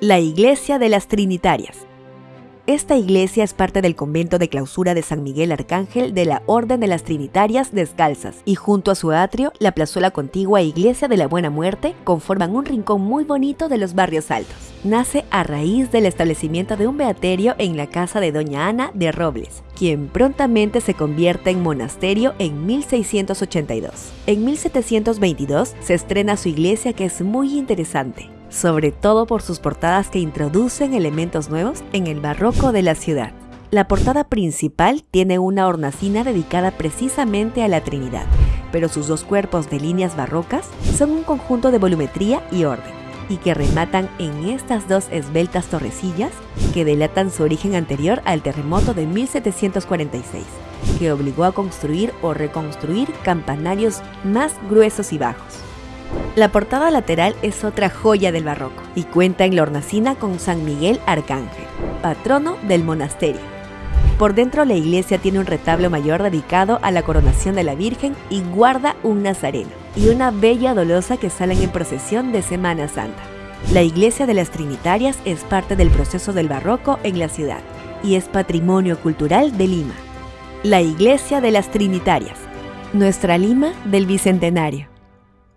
La Iglesia de las Trinitarias. Esta iglesia es parte del convento de clausura de San Miguel Arcángel de la Orden de las Trinitarias Descalzas y junto a su atrio, la plazuela contigua Iglesia de la Buena Muerte conforman un rincón muy bonito de los barrios altos. Nace a raíz del establecimiento de un beaterio en la casa de Doña Ana de Robles, quien prontamente se convierte en monasterio en 1682. En 1722 se estrena su iglesia que es muy interesante sobre todo por sus portadas que introducen elementos nuevos en el barroco de la ciudad. La portada principal tiene una hornacina dedicada precisamente a la Trinidad, pero sus dos cuerpos de líneas barrocas son un conjunto de volumetría y orden, y que rematan en estas dos esbeltas torrecillas que delatan su origen anterior al terremoto de 1746, que obligó a construir o reconstruir campanarios más gruesos y bajos. La portada lateral es otra joya del barroco y cuenta en la hornacina con San Miguel Arcángel, patrono del monasterio. Por dentro la iglesia tiene un retablo mayor dedicado a la coronación de la Virgen y guarda un nazareno y una bella dolosa que salen en procesión de Semana Santa. La iglesia de las Trinitarias es parte del proceso del barroco en la ciudad y es patrimonio cultural de Lima. La iglesia de las Trinitarias, nuestra Lima del Bicentenario.